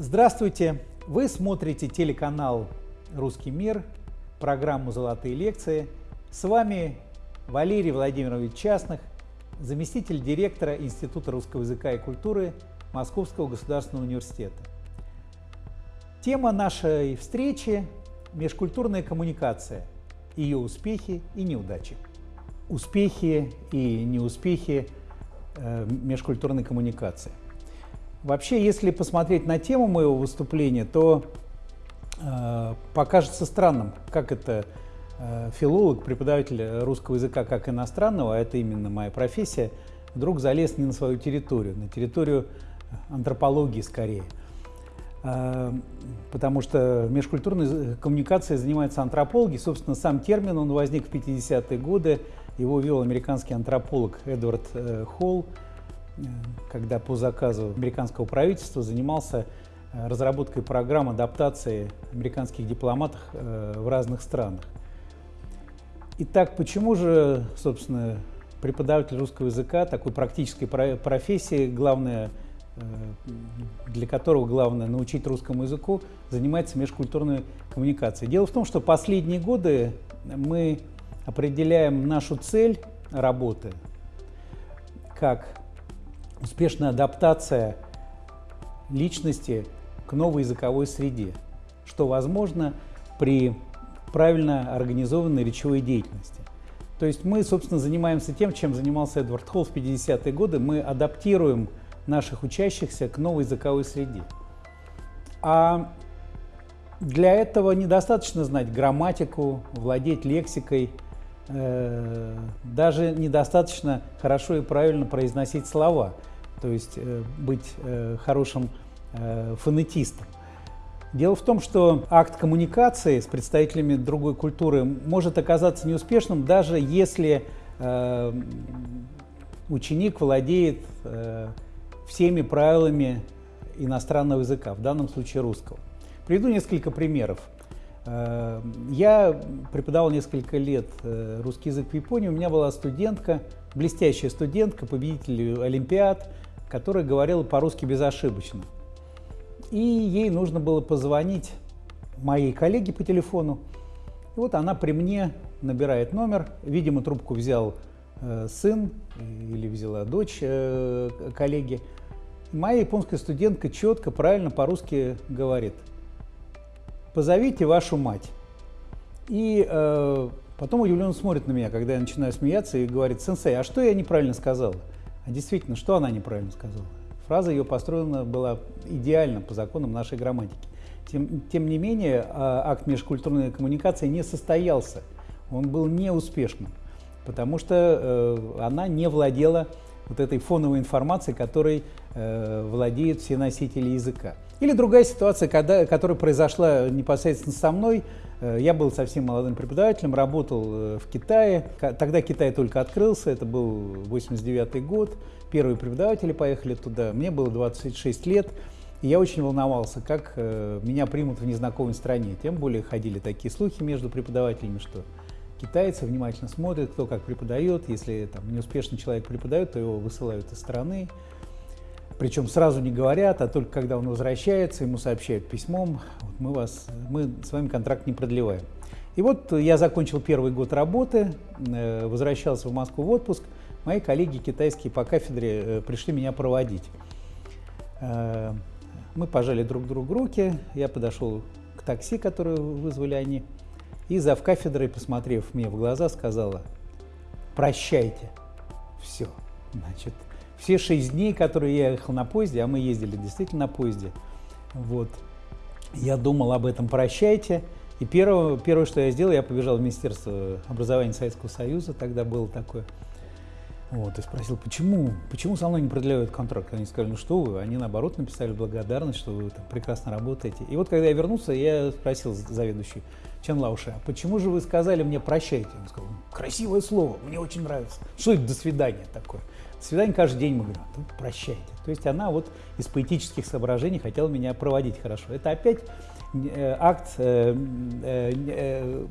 Здравствуйте! Вы смотрите телеканал «Русский мир», программу «Золотые лекции». С вами Валерий Владимирович Частных, заместитель директора Института русского языка и культуры Московского государственного университета. Тема нашей встречи – межкультурная коммуникация, ее успехи и неудачи. Успехи и неуспехи э, межкультурной коммуникации – Вообще, если посмотреть на тему моего выступления, то э, покажется странным, как это э, филолог, преподаватель русского языка как иностранного, а это именно моя профессия, вдруг залез не на свою территорию, на территорию антропологии скорее. Э, потому что межкультурной коммуникацией занимаются антропологи. Собственно, сам термин, он возник в 50-е годы, его ввел американский антрополог Эдвард э, Холл когда по заказу американского правительства занимался э, разработкой программ адаптации американских дипломатов э, в разных странах. Итак, почему же, собственно, преподаватель русского языка, такой практической профессии, главное, э, для которого главное научить русскому языку, занимается межкультурной коммуникацией. Дело в том, что последние годы мы определяем нашу цель работы как успешная адаптация личности к новой языковой среде, что возможно при правильно организованной речевой деятельности. То есть мы, собственно, занимаемся тем, чем занимался Эдвард Холл в 50-е годы. Мы адаптируем наших учащихся к новой языковой среде. А для этого недостаточно знать грамматику, владеть лексикой, э, даже недостаточно хорошо и правильно произносить слова – то есть э, быть э, хорошим э, фонетистом. Дело в том, что акт коммуникации с представителями другой культуры может оказаться неуспешным, даже если ученик владеет всеми правилами иностранного языка, в данном случае русского. Приведу несколько примеров. Я преподавал несколько лет русский язык в Японии. У меня была студентка, блестящая студентка, победитель Олимпиад, которая говорила по-русски безошибочно. И ей нужно было позвонить моей коллеге по телефону. И вот она при мне набирает номер. Видимо, трубку взял э, сын или взяла дочь э, коллеги. Моя японская студентка четко, правильно по-русски говорит. Позовите вашу мать. И э, потом удивленно смотрит на меня, когда я начинаю смеяться и говорит, сенсей, а что я неправильно сказала? А действительно, что она неправильно сказала? Фраза ее построена была идеально по законам нашей грамматики. Тем, тем не менее, а, акт межкультурной коммуникации не состоялся. Он был неуспешным, потому что э, она не владела вот этой фоновой информацией, которой э, владеют все носители языка. Или другая ситуация, когда, которая произошла непосредственно со мной. Э, я был совсем молодым преподавателем, работал э, в Китае. Тогда Китай только открылся, это был 89 год. Первые преподаватели поехали туда. Мне было 26 лет. И я очень волновался, как э, меня примут в незнакомой стране. Тем более ходили такие слухи между преподавателями, что китайцы внимательно смотрят, кто как преподает. Если там, неуспешный человек преподает, то его высылают из страны. Причем сразу не говорят, а только когда он возвращается, ему сообщают письмом, вот мы, вас, мы с вами контракт не продлеваем. И вот я закончил первый год работы, э, возвращался в Москву в отпуск. Мои коллеги китайские по кафедре э, пришли меня проводить. Э, мы пожали друг другу руки, я подошел к такси, которое вызвали они, и зав кафедрой, посмотрев мне в глаза, сказала, прощайте. Все. Значит, все шесть дней, которые я ехал на поезде, а мы ездили действительно на поезде, вот, я думал об этом «прощайте». И первое, первое, что я сделал, я побежал в Министерство образования Советского Союза, тогда было такое. Вот, и спросил, почему, почему со мной не продляют контракт? Они сказали, ну что вы, они наоборот написали благодарность, что вы там прекрасно работаете. И вот когда я вернулся, я спросил заведующий Чен Лауши, а почему же вы сказали мне «прощайте»? Он сказал, красивое слово, мне очень нравится. Что это «до свидания» такое? Свидание каждый день мы говорим, ну, прощайте. То есть она вот из поэтических соображений хотела меня проводить хорошо. Это опять акт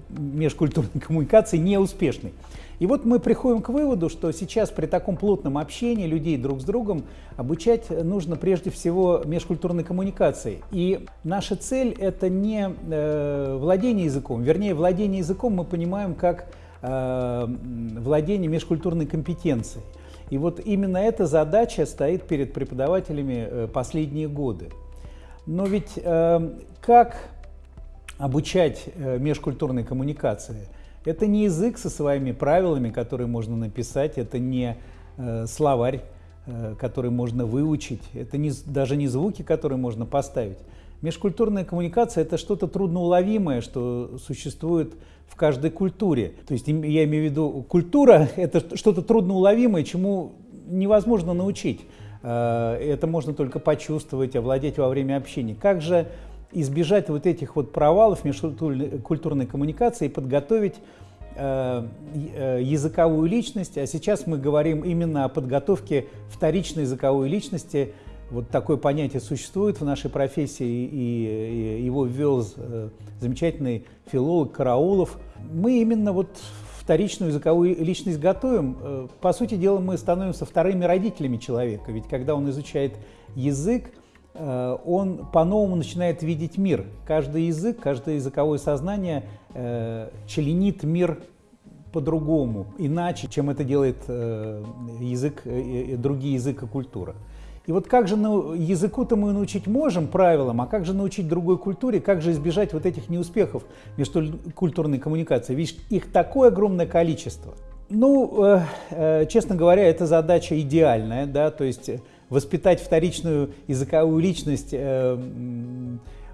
межкультурной коммуникации неуспешный. И вот мы приходим к выводу, что сейчас при таком плотном общении людей друг с другом обучать нужно прежде всего межкультурной коммуникации. И наша цель – это не э, владение языком, вернее, владение языком мы понимаем как э, владение межкультурной компетенцией. И вот именно эта задача стоит перед преподавателями э, последние годы. Но ведь э, как обучать э, межкультурной коммуникации – это не язык со своими правилами, которые можно написать, это не э, словарь, который можно выучить, это не, даже не звуки, которые можно поставить. Межкультурная коммуникация – это что-то трудноуловимое, что существует в каждой культуре. То есть я имею в виду, культура – это что-то трудноуловимое, чему невозможно научить. Э, это можно только почувствовать, овладеть во время общения. Как же избежать вот этих вот провалов межкультурной коммуникации и подготовить э, э, языковую личность. А сейчас мы говорим именно о подготовке вторичной языковой личности. Вот такое понятие существует в нашей профессии, и его ввел э, замечательный филолог Караулов. Мы именно вот вторичную языковую личность готовим. По сути дела, мы становимся вторыми родителями человека, ведь когда он изучает язык, Э, он по-новому начинает видеть мир. Каждый язык, каждое языковое сознание э, членит мир по-другому, иначе, чем это делает э, язык, другие язык и культура. И вот как же языку-то мы научить можем правилам, а как же научить другой культуре, как же избежать вот этих неуспехов между культурной коммуникации? Ведь их такое огромное количество. Ну, э, э, честно говоря, эта задача идеальная, да, то есть Воспитать вторичную языковую личность э,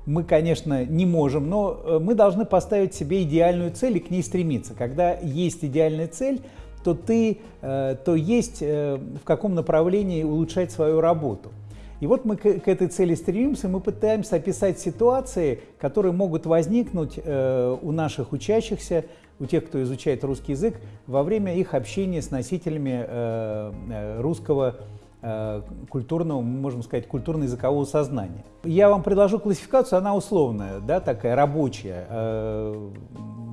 мы, конечно, не можем, но мы должны поставить себе идеальную цель и к ней стремиться. Когда есть идеальная цель, то ты, э, то есть в каком направлении улучшать свою работу. И вот мы к этой цели стремимся, мы пытаемся описать ситуации, которые могут возникнуть у наших учащихся, у тех, кто изучает русский язык, во время их общения с носителями русского Э, культурного, можем сказать, культурно-языкового сознания. Я вам предложу классификацию, она условная, да, такая рабочая.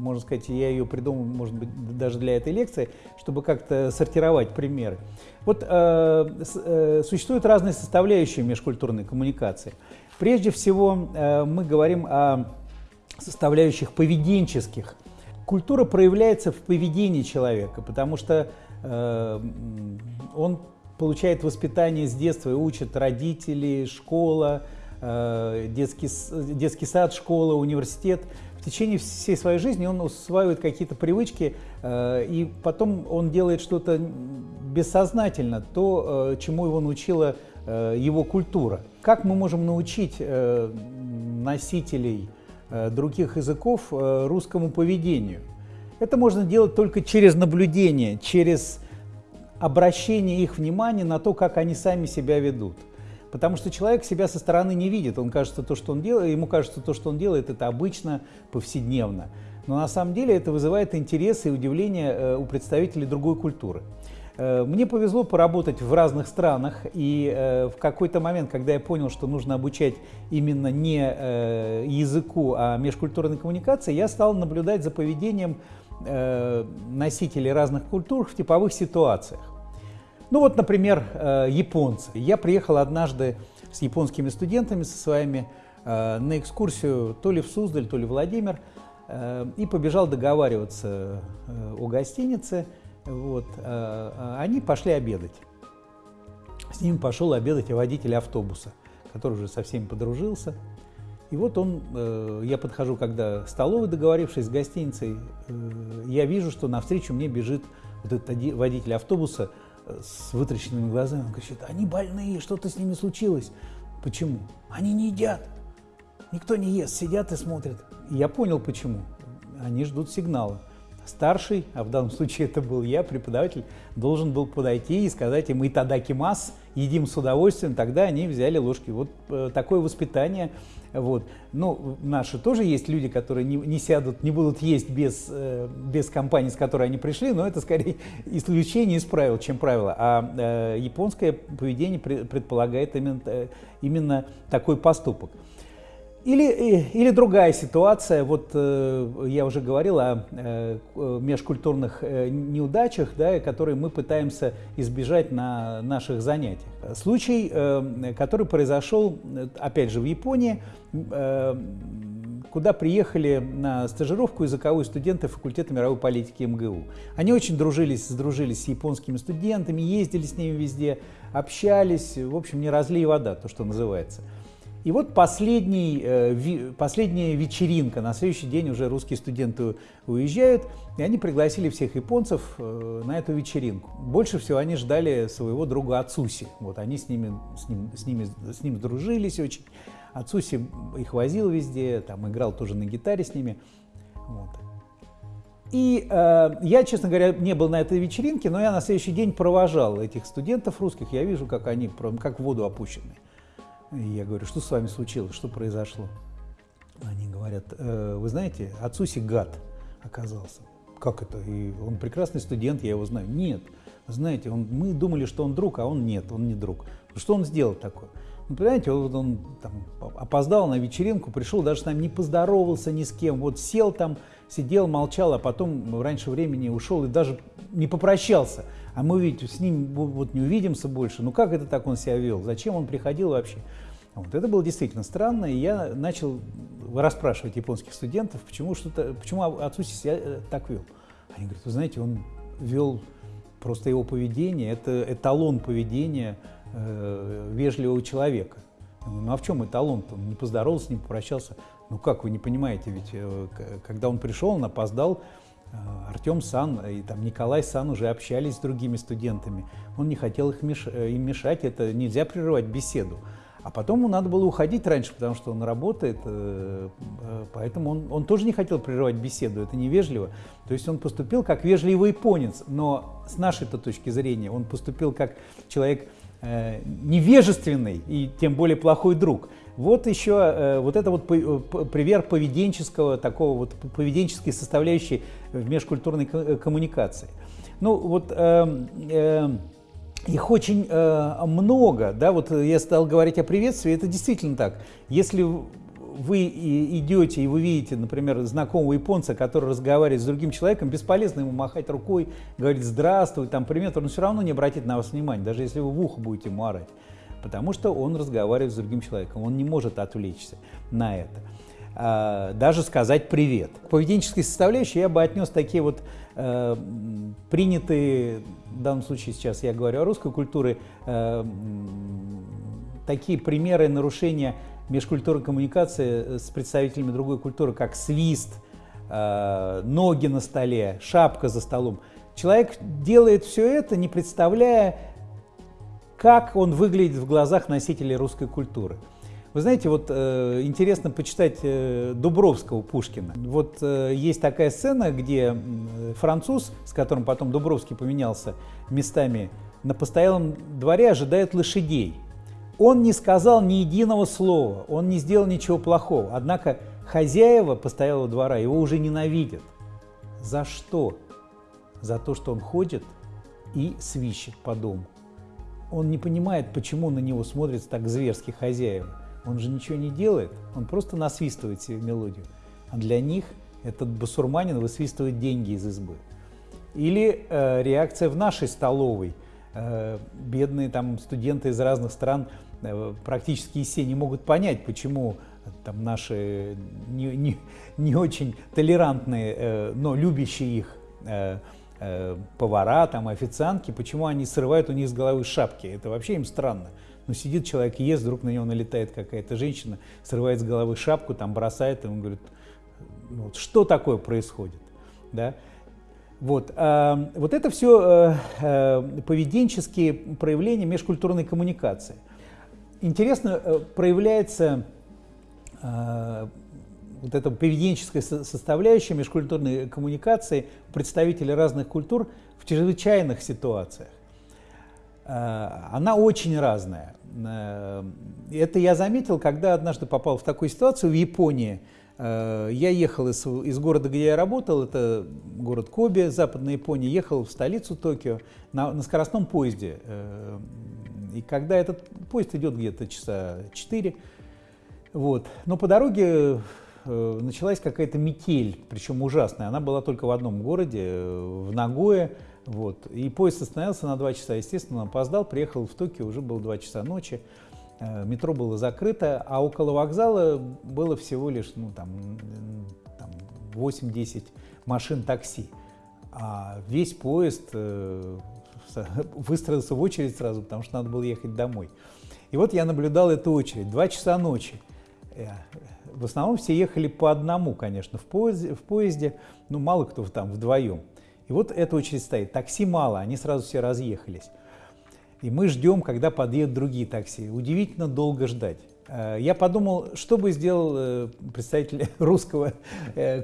Э, можно сказать, я ее придумал, может быть, даже для этой лекции, чтобы как-то сортировать примеры. Вот э, существуют разные составляющие межкультурной коммуникации. Прежде всего, мы говорим о составляющих поведенческих. Культура проявляется в поведении человека, потому что он получает воспитание с детства и учат родители, школа, э, детский, детский сад, школа, университет. В течение всей своей жизни он усваивает какие-то привычки, э, и потом он делает что-то бессознательно, то, э, чему его научила его культура. Как мы можем научить носителей других языков русскому поведению? Это можно делать только через наблюдение, через обращение их внимания на то, как они сами себя ведут. Потому что человек себя со стороны не видит, он кажется, то, что он делает, ему кажется, то, что он делает, это обычно, повседневно. Но на самом деле это вызывает интерес и удивление э, у представителей другой культуры. Э, мне повезло поработать в разных странах, и э, в какой-то момент, когда я понял, что нужно обучать именно не языку, а межкультурной коммуникации, я стал наблюдать за поведением носителей разных культур в типовых ситуациях. Ну вот, например, э, японцы. Я приехал однажды с японскими студентами, со своими, э, на экскурсию то ли в Суздаль, то ли в Владимир, э, и побежал договариваться о гостинице. Вот. Они пошли обедать. С ними пошел обедать водитель автобуса, который уже со всеми подружился. И вот он, я подхожу, когда столовый, договорившись с гостиницей, я вижу, что навстречу мне бежит вот этот водитель автобуса с вытраченными глазами. Он кричит, они больные, что-то с ними случилось. Почему? Они не едят. Никто не ест, сидят и смотрят. Я понял, почему. Они ждут сигнала. Старший, а в данном случае это был я, преподаватель, должен был подойти и сказать им «Итадаки мас», едим с удовольствием, тогда они взяли ложки. Вот э, такое воспитание вот. Ну, наши тоже есть люди, которые не, не сядут, не будут есть без, э, без компании, с которой они пришли, но это скорее исключение из правил, чем правило. А э, японское поведение предполагает именно, именно такой поступок. Или, или другая ситуация, вот э, я уже говорил о э, межкультурных э, неудачах, да, которые мы пытаемся избежать на наших занятиях. Случай, э, который произошел, опять же, в Японии, э, куда приехали на стажировку языковые студенты факультета мировой политики МГУ. Они очень дружились, сдружились с японскими студентами, ездили с ними везде, общались, в общем, не разлей вода, то, что называется. И вот последний, э, последняя вечеринка, на следующий день уже русские студенты уезжают, и они пригласили всех японцев э, на эту вечеринку. Больше всего они ждали своего друга Ацуси. Вот они с ними, с ним, с ними, с ним дружились очень. Ацуси их возил везде, там играл тоже на гитаре с ними. Вот. И э, я, честно говоря, не был на этой вечеринке, но я на следующий день провожал этих студентов русских. Я вижу, как они как в воду опущены. И я говорю, что с вами случилось, что произошло? Они говорят, э, вы знаете, Ацуси гад оказался. Как это? И он прекрасный студент, я его знаю. Нет, знаете, он, мы думали, что он друг, а он нет, он не друг. Что он сделал такое? Ну, понимаете, он, он там, опоздал на вечеринку, пришел, даже с нами не поздоровался ни с кем. Вот сел там, сидел, молчал, а потом раньше времени ушел и даже не попрощался. А мы ведь с ним вот не увидимся больше. Ну как это так он себя вел? Зачем он приходил вообще? Вот это было действительно странно, и я начал расспрашивать японских студентов, почему, что-то, почему Ацуси себя э, так вел. Они говорят, вы знаете, он вел просто его поведение, это эталон поведения э, вежливого человека. Ну а в чем эталон-то? Он не поздоровался, не попрощался. Ну как, вы не понимаете, ведь э, когда он пришел, он опоздал, Артем Сан и там Николай Сан уже общались с другими студентами. Он не хотел их меш... Э, им мешать, это нельзя прерывать беседу. А потом ему надо было уходить раньше, потому что он работает, э, э, поэтому он, он тоже не хотел прерывать беседу, это невежливо. То есть он поступил как вежливый японец, но с нашей-то точки зрения он поступил как человек э, невежественный и тем более плохой друг. Вот еще вот это вот пример поведенческого, такого вот поведенческой составляющей в межкультурной коммуникации. Ну вот эм, эм, их очень э, много, да, вот я стал говорить о приветствии, это действительно так. Если вы идете и вы видите, например, знакомого японца, который разговаривает с другим человеком, бесполезно ему махать рукой, говорить «здравствуй», там «привет», он все равно не обратит на вас внимания, даже если вы в ухо будете ему потому что он разговаривает с другим человеком, он не может отвлечься на это. А, даже сказать «привет». К поведенческой составляющей я бы отнес такие вот э, принятые в данном случае сейчас я говорю о русской культуре, э, такие примеры нарушения межкультурной коммуникации с представителями другой культуры, как свист, э, ноги на столе, шапка за столом. Человек делает все это, не представляя, как он выглядит в глазах носителей русской культуры. Вы знаете, вот э, интересно почитать э, Дубровского Пушкина. Вот э, есть такая сцена, где француз, с которым потом Дубровский поменялся местами, на постоялом дворе ожидает лошадей. Он не сказал ни единого слова, он не сделал ничего плохого. Однако хозяева постоялого двора его уже ненавидят. За что? За то, что он ходит и свищет по дому. Он не понимает, почему на него смотрят так зверски хозяева. Он же ничего не делает, он просто насвистывает себе мелодию. А для них этот басурманин высвистывает деньги из избы. Или э, реакция в нашей столовой. Э, бедные там студенты из разных стран э, практически все не могут понять, почему там наши не, не, не очень толерантные, э, но любящие их э, э, повара, там, официантки, почему они срывают у них с головы шапки. Это вообще им странно. Ну, сидит человек, ест, вдруг на него налетает какая-то женщина, срывает с головы шапку, там бросает, и он говорит, «Ну, вот, что такое происходит, да? Вот, а, вот это все а, а, поведенческие проявления межкультурной коммуникации. Интересно проявляется вот эта поведенческая составляющая межкультурной коммуникации представителей разных культур в чрезвычайных ситуациях. Она очень разная. Э, это я заметил, когда однажды попал в такую ситуацию в Японии. Э, я ехал из, из города, где я работал, это город Коби, западная Япония, ехал в столицу Токио на, на скоростном поезде. Э, и когда этот поезд идет где-то часа 4, Вот. Но по дороге э, началась какая-то метель, причем ужасная. Она была только в одном городе, э, в Нагое. Вот. И поезд остановился на два часа. Естественно, он опоздал, приехал в Токио, уже было два часа ночи. Э, метро было закрыто, а около вокзала было всего лишь ну, там, там 8-10 машин такси. А весь поезд э, выстроился в очередь сразу, потому что надо было ехать домой. И вот я наблюдал эту очередь. Два часа ночи. Э, в основном все ехали по одному, конечно, в поезде, в поезде ну мало кто там вдвоем. И вот эта очередь стоит. Такси мало, они сразу все разъехались. И мы ждем, когда подъедут другие такси. Удивительно долго ждать. Э, я подумал, что бы сделал э, представитель русского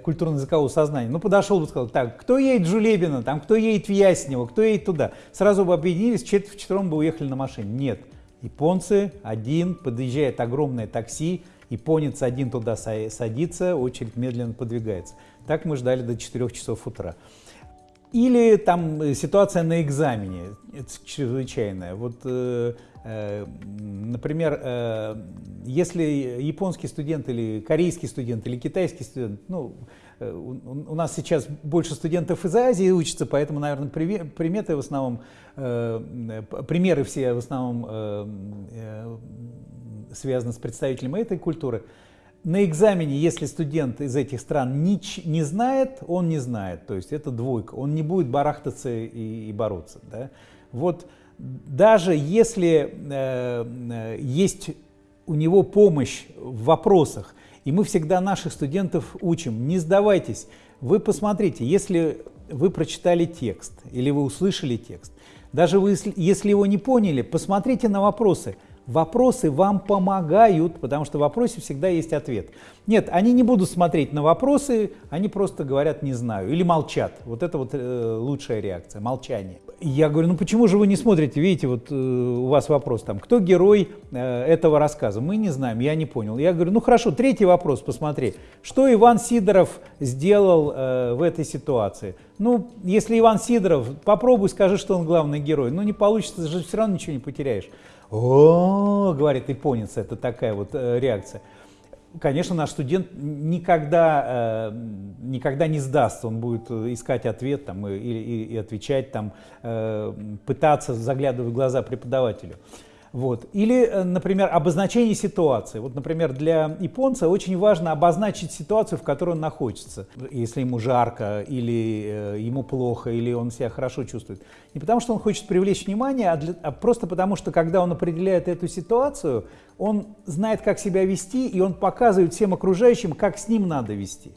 культурно-языкового сознания. Ну, подошел бы сказал, так, кто едет в Жулебино, там, кто едет в Яснево, кто едет туда. Сразу бы объединились, четвером бы уехали на машине. Нет. Японцы, один, подъезжает огромное такси, японец один туда садится, очередь медленно подвигается. Так мы ждали до 4 часов утра. Или там э, ситуация на экзамене, чрезвычайная. Вот, э, э, например, если японский студент или корейский студент или китайский студент, ну, у нас сейчас больше студентов из Азии учатся, поэтому, наверное, приметы в основном, э, примеры все в основном э, связаны с представителями этой культуры. На экзамене, если студент из этих стран не, не знает, он не знает, то есть это двойка, он не будет барахтаться и, и бороться. Да? Вот даже если э, есть у него помощь в вопросах, и мы всегда наших студентов учим, не сдавайтесь. Вы посмотрите, если вы прочитали текст или вы услышали текст, даже вы, если его не поняли, посмотрите на вопросы. Вопросы вам помогают, потому что в вопросе всегда есть ответ. Нет, они не будут смотреть на вопросы, они просто говорят «не знаю» или молчат. Вот это вот э, лучшая реакция, молчание. Я говорю, ну почему же вы не смотрите, видите, вот э, у вас вопрос там, кто герой э, этого рассказа? Мы не знаем, я не понял. Я говорю, ну хорошо, третий вопрос, посмотри. Что Иван Сидоров сделал э, в этой ситуации? Ну, если Иван Сидоров, попробуй скажи, что он главный герой. Ну не получится, ты же все равно ничего не потеряешь. О, говорит японец, это такая вот э, реакция. Конечно, наш студент никогда, э, никогда не сдастся, он будет искать ответ там, и, и, и отвечать, там, э, пытаться заглядывать в глаза преподавателю. Вот. Или, э, например, обозначение ситуации. Вот, например, для японца очень важно обозначить ситуацию, в которой он находится. Если ему жарко, или э, ему плохо, или он себя хорошо чувствует. Не потому, что он хочет привлечь внимание, а, для, а просто потому, что когда он определяет эту ситуацию, он знает, как себя вести, и он показывает всем окружающим, как с ним надо вести.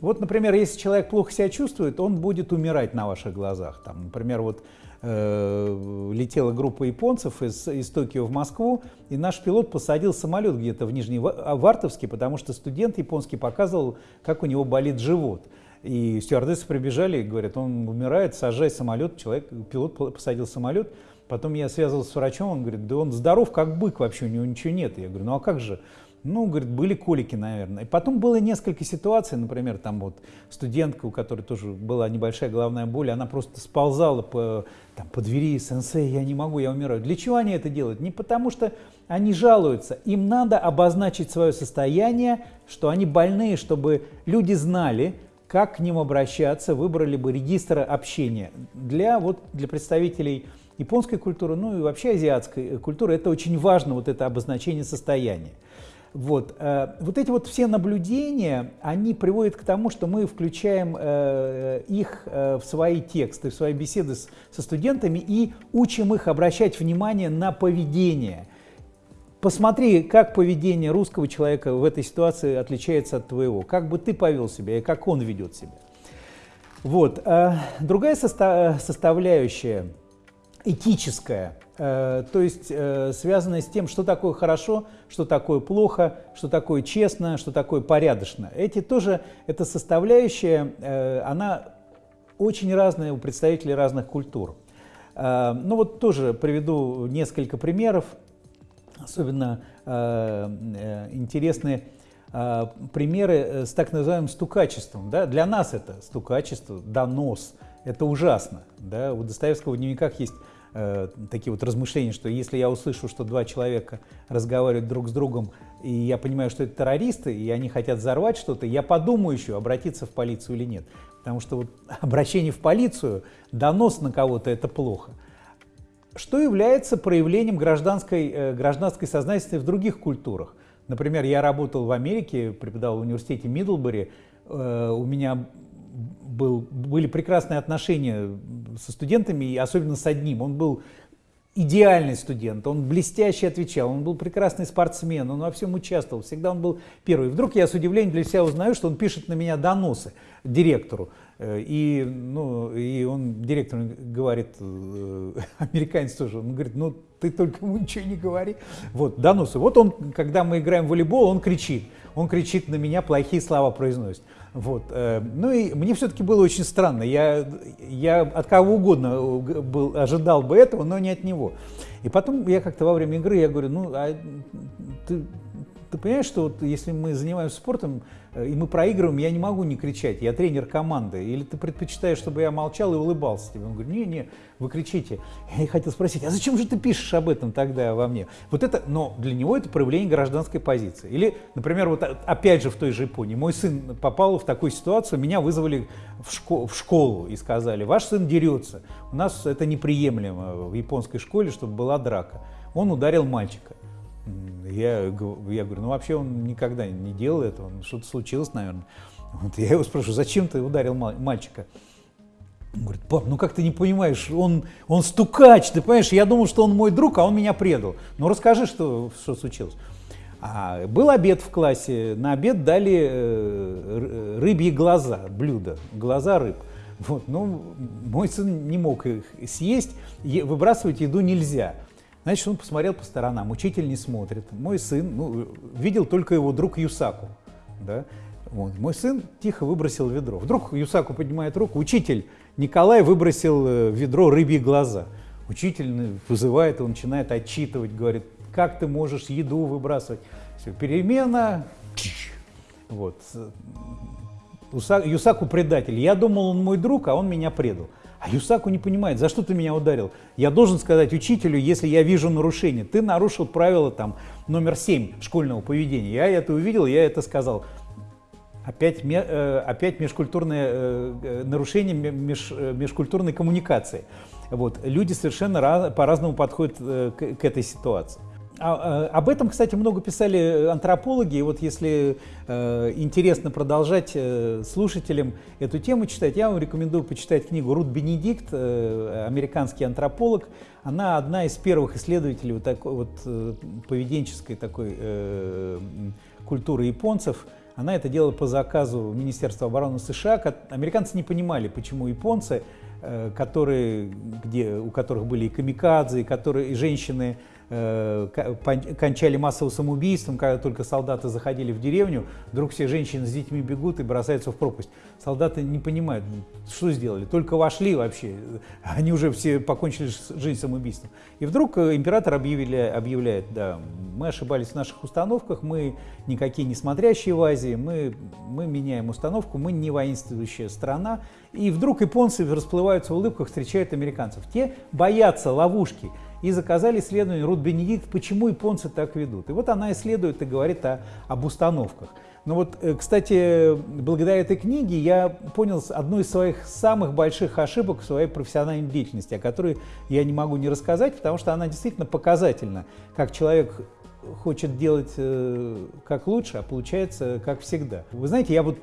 Вот, например, если человек плохо себя чувствует, он будет умирать на ваших глазах. Там, например, вот Э, летела группа японцев из, из Токио в Москву, и наш пилот посадил самолет где-то в Нижневартовске, а, потому что студент японский показывал, как у него болит живот. И стюардессы прибежали и говорят, он умирает, сажай самолет, человек, пилот посадил самолет. Потом я связывался с врачом, он говорит, да он здоров как бык, вообще у него ничего нет. Я говорю, ну а как же? Ну, говорит, были колики, наверное. И потом было несколько ситуаций, например, там вот студентка, у которой тоже была небольшая головная боль, она просто сползала по, там, по двери, сенсей, я не могу, я умираю. Для чего они это делают? Не потому что они жалуются, им надо обозначить свое состояние, что они больные, чтобы люди знали, как к ним обращаться, выбрали бы регистр общения. Для, вот, для представителей японской культуры, ну и вообще азиатской культуры, это очень важно, вот это обозначение состояния. Вот. Э, вот эти вот все наблюдения, они приводят к тому, что мы включаем э, их э, в свои тексты, в свои беседы со студентами и учим их обращать внимание на поведение. Посмотри, как поведение русского человека в этой ситуации отличается от твоего, как бы ты повел себя и как он ведет себя. Вот. Другая составляющая, этическая – Э, то есть э, связанное с тем, что такое хорошо, что такое плохо, что такое честно, что такое порядочно. Эти тоже, эта составляющая, э, она очень разная у представителей разных культур. Ну вот тоже приведу несколько примеров, особенно интересные примеры с так называемым стукачеством. Да? Для нас это стукачество, донос, это ужасно. Да? У Достоевского в дневниках есть э, такие вот размышления, что если я услышу, что два человека разговаривают друг с другом, и я понимаю, что это террористы, и они хотят взорвать что-то, я подумаю еще, обратиться в полицию или нет. Потому что вот обращение в полицию, донос на кого-то – это плохо. Что является проявлением гражданской, э, гражданской сознательности в других культурах? Например, я работал в Америке, преподавал в университете Мидлбери, э, у меня был, были прекрасные отношения со студентами, и особенно с одним. Он был идеальный студент, он блестяще отвечал, он был прекрасный спортсмен, он во всем участвовал, всегда он был первый. Вдруг я с удивлением для себя узнаю, что он пишет на меня доносы директору. Э, и, ну, и он, директор говорит, э, американец тоже, он говорит, ну ты только ему ничего не говори. Вот, доносы. Вот он, когда мы играем в волейбол, он кричит. Он кричит на меня, плохие слова произносит. Вот. Э, ну и мне все-таки было очень странно. Я, я от кого угодно был, ожидал бы этого, но не от него. И потом я как-то во время игры, я говорю, ну, а ты, ты понимаешь, что вот если мы занимаемся спортом, Э, и мы проигрываем, я не могу не кричать, я тренер команды. Или ты предпочитаешь, чтобы я молчал и улыбался тебе? Он говорит, не-не, вы кричите. Я хотел спросить, а зачем же ты пишешь об этом тогда во мне? Вот это, но для него это проявление гражданской позиции. Или, например, вот опять же в той же Японии, мой сын попал в такую ситуацию, меня вызвали в, школу, в школу и сказали, ваш сын дерется. У нас это неприемлемо в японской школе, чтобы была драка. Он ударил мальчика. Я, я говорю, ну вообще он никогда не делал этого, что-то случилось, наверное. Вот я его спрашиваю, зачем ты ударил мальчика? Он говорит, пап, ну как ты не понимаешь, он, он стукач, ты понимаешь, я думал, что он мой друг, а он меня предал. Ну расскажи, что, что случилось. А, был обед в классе, на обед дали э, рыбьи глаза, блюдо, глаза рыб. Вот, ну, мой сын не мог их съесть, выбрасывать еду нельзя. Значит, он посмотрел по сторонам, учитель не смотрит. Мой сын, ну, видел только его друг Юсаку. Да? Вот. Мой сын тихо выбросил ведро. Вдруг Юсаку поднимает руку, учитель Николай выбросил э, ведро рыбьи глаза. Учитель вызывает его, начинает отчитывать, говорит, как ты можешь еду выбрасывать. Все, перемена. Вот. Юсаку предатель. Я думал, он мой друг, а он меня предал. А Юсаку не понимает, за что ты меня ударил? Я должен сказать учителю, если я вижу нарушение. Ты нарушил правило там, номер 7 школьного поведения. Я это увидел, я это сказал. Опять, э, опять межкультурное э, э, нарушение меж, межкультурной коммуникации. Вот. Люди совершенно по-разному подходят к, к этой ситуации. А, а, об этом, кстати, много писали антропологи. И вот если э, интересно продолжать э, слушателям эту тему читать, я вам рекомендую почитать книгу Рут Бенедикт, э, американский антрополог. Она одна из первых исследователей вот такой вот э, поведенческой такой э, культуры японцев. Она это делала по заказу Министерства обороны США. Американцы не понимали, почему японцы, э, которые, где, у которых были и камикадзе, и, которые, и женщины, Э, кончали массовым самоубийством, когда только солдаты заходили в деревню, вдруг все женщины с детьми бегут и бросаются в пропасть. Солдаты не понимают, что сделали, только вошли вообще, они уже все покончили жизнь самоубийством. И вдруг э, император объявили, объявляет, да, мы ошибались в наших установках, мы никакие не смотрящие в Азии, мы, мы меняем установку, мы не воинствующая страна. И вдруг японцы расплываются в улыбках, встречают американцев. Те боятся ловушки и заказали исследование Рут Бенедикт, почему японцы так ведут. И вот она исследует и говорит о, об установках. Но вот, э, кстати, благодаря этой книге я понял одну из своих самых больших ошибок в своей профессиональной деятельности, о которой я не могу не рассказать, потому что она действительно показательна, как человек хочет делать э, как лучше, а получается как всегда. Вы знаете, я вот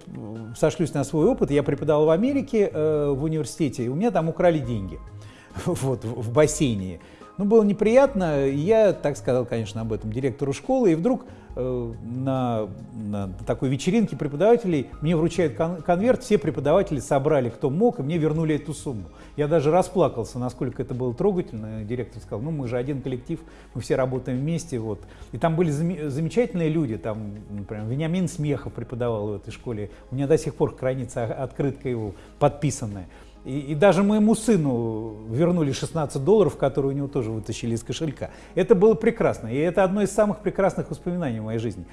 сошлюсь на свой опыт, я преподавал в Америке э, в университете, и у меня там украли деньги вот, в бассейне. Ну, было неприятно, я так сказал, конечно, об этом директору школы, и вдруг э, на, на такой вечеринке преподавателей мне вручают кон конверт, все преподаватели собрали, кто мог, и мне вернули эту сумму. Я даже расплакался, насколько это было трогательно. Директор сказал, ну, мы же один коллектив, мы все работаем вместе, вот. И там были зам замечательные люди, там, например, Вениамин Смехов преподавал в этой школе, у меня до сих пор хранится открытка его подписанная. И, и даже моему сыну вернули 16 долларов, которые у него тоже вытащили из кошелька. Это было прекрасно. И это одно из самых прекрасных воспоминаний в моей жизни.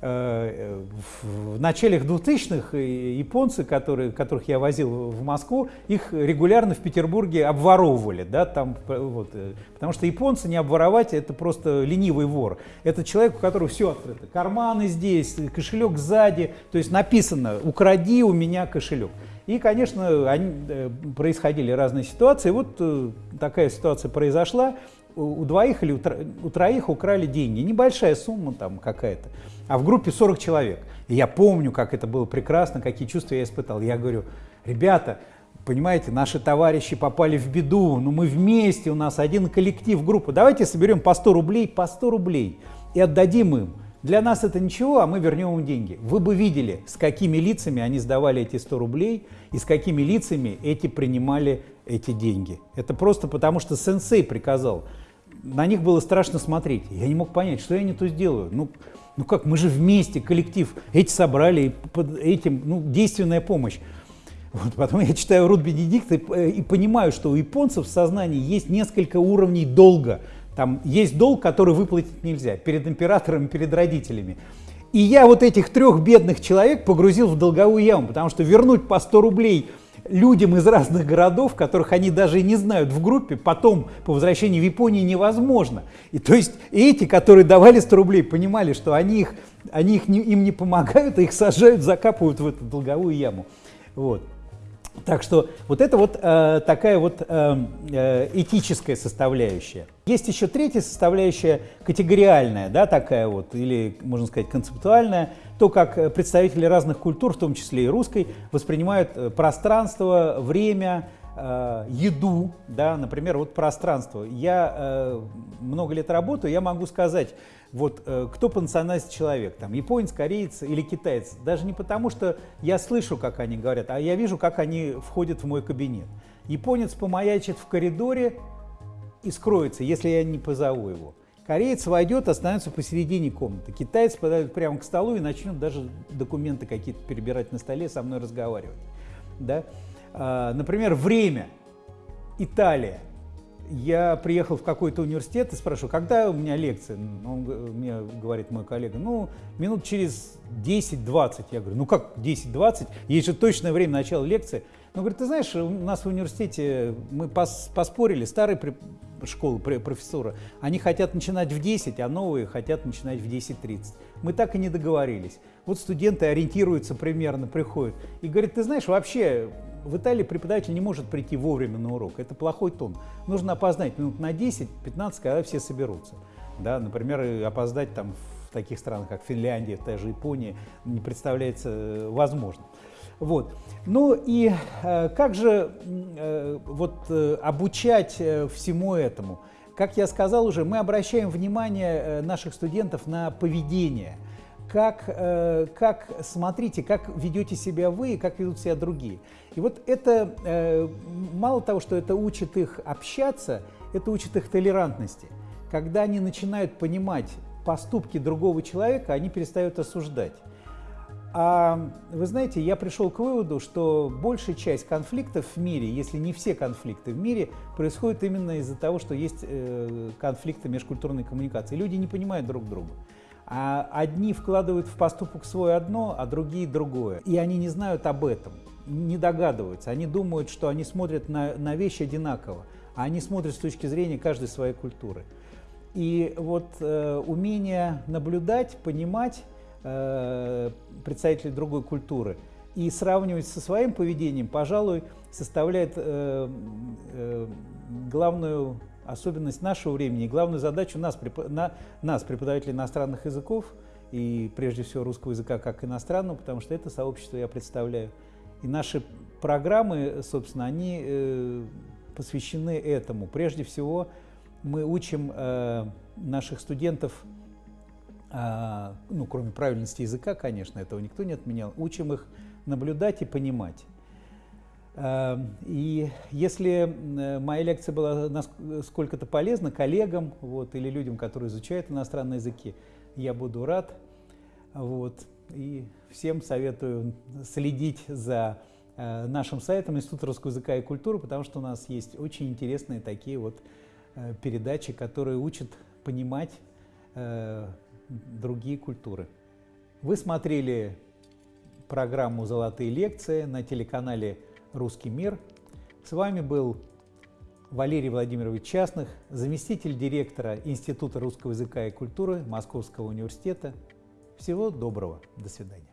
э, в начале 2000-х японцы, которые, которых я возил в Москву, их регулярно в Петербурге обворовывали. Да, там, вот, потому что японцы не обворовать, это просто ленивый вор. Это человек, у которого все открыто. Карманы здесь, кошелек сзади. То есть написано «укради у меня кошелек». И, конечно, они, происходили разные ситуации. Вот такая ситуация произошла у двоих или у троих украли деньги. Небольшая сумма там какая-то, а в группе 40 человек. И я помню, как это было прекрасно, какие чувства я испытал. Я говорю, ребята, понимаете, наши товарищи попали в беду, но мы вместе, у нас один коллектив, группа. Давайте соберем по 100 рублей, по 100 рублей и отдадим им. Для нас это ничего, а мы вернем им деньги. Вы бы видели, с какими лицами они сдавали эти 100 рублей и с какими лицами эти принимали эти деньги. Это просто потому, что сенсей приказал на них было страшно смотреть. Я не мог понять, что я не то сделаю. Ну, ну как, мы же вместе, коллектив, эти собрали, под этим, ну, действенная помощь. Вот, потом я читаю Рут Бенедикт и, э, и понимаю, что у японцев в сознании есть несколько уровней долга. Там есть долг, который выплатить нельзя, перед императором, перед родителями. И я вот этих трех бедных человек погрузил в долговую яму, потому что вернуть по 100 рублей – людям из разных городов, которых они даже и не знают в группе, потом по возвращении в Японию невозможно. И то есть эти, которые давали 100 рублей, понимали, что они, их, они их не, им не помогают, а их сажают, закапывают в эту долговую яму. Вот. Так что вот это вот э, такая вот э, э, этическая составляющая. Есть еще третья составляющая, категориальная, да, такая вот, или, можно сказать, концептуальная, то, как э, представители разных культур, в том числе и русской, воспринимают э, пространство, время, э, еду, да, например, вот пространство. Я э, много лет работаю, я могу сказать, вот э, кто по национальности человек, там, японец, кореец или китаец, даже не потому, что я слышу, как они говорят, а я вижу, как они входят в мой кабинет. Японец помаячит в коридоре и скроется, если я не позову его. Кореец войдет, останется посередине комнаты. Китаец подойдет прямо к столу и начнет даже документы какие-то перебирать на столе, со мной разговаривать. Да? А, например, время. Италия я приехал в какой-то университет и спрашиваю, когда у меня лекция? Он мне говорит мой коллега, ну, минут через 10-20. Я говорю, ну как 10-20? Есть же точное время начала лекции. Он говорит, ты знаешь, у нас в университете мы пос поспорили, старые школы профессора, они хотят начинать в 10, а новые хотят начинать в 10.30. Мы так и не договорились. Вот студенты ориентируются примерно, приходят и говорят, ты знаешь, вообще в Италии преподаватель не может прийти вовремя на урок. Это плохой тон. Нужно опоздать минут на 10-15, когда все соберутся. Да, например, опоздать там в таких странах, как Финляндия, та же Япония, не представляется э, возможным. Вот. Ну и э, как же э, вот, э, обучать э, всему этому? Как я сказал уже, мы обращаем внимание э, наших студентов на поведение. Как, э, как смотрите, как ведете себя вы и как ведут себя другие. И вот это, э, мало того, что это учит их общаться, это учит их толерантности. Когда они начинают понимать поступки другого человека, они перестают осуждать. А вы знаете, я пришел к выводу, что большая часть конфликтов в мире, если не все конфликты в мире, происходят именно из-за того, что есть э, конфликты межкультурной коммуникации. Люди не понимают друг друга. А одни вкладывают в поступок свое одно, а другие другое. И они не знают об этом не догадываются. Они думают, что они смотрят на, на вещи одинаково, а они смотрят с точки зрения каждой своей культуры. И вот э, умение наблюдать, понимать э, представителей другой культуры и сравнивать со своим поведением, пожалуй, составляет э, э, главную особенность нашего времени и главную задачу нас, на, нас, преподавателей иностранных языков, и прежде всего русского языка как иностранного, потому что это сообщество я представляю, и наши программы, собственно, они э, посвящены этому. Прежде всего, мы учим э, наших студентов, э, ну, кроме правильности языка, конечно, этого никто не отменял, учим их наблюдать и понимать. И если моя лекция была сколько-то полезна коллегам вот, или людям, которые изучают иностранные языки, я буду рад. Вот. И всем советую следить за э, нашим сайтом Института русского языка и культуры, потому что у нас есть очень интересные такие вот э, передачи, которые учат понимать э, другие культуры. Вы смотрели программу «Золотые лекции» на телеканале «Русский мир». С вами был Валерий Владимирович Частных, заместитель директора Института русского языка и культуры Московского университета. Всего доброго. До свидания.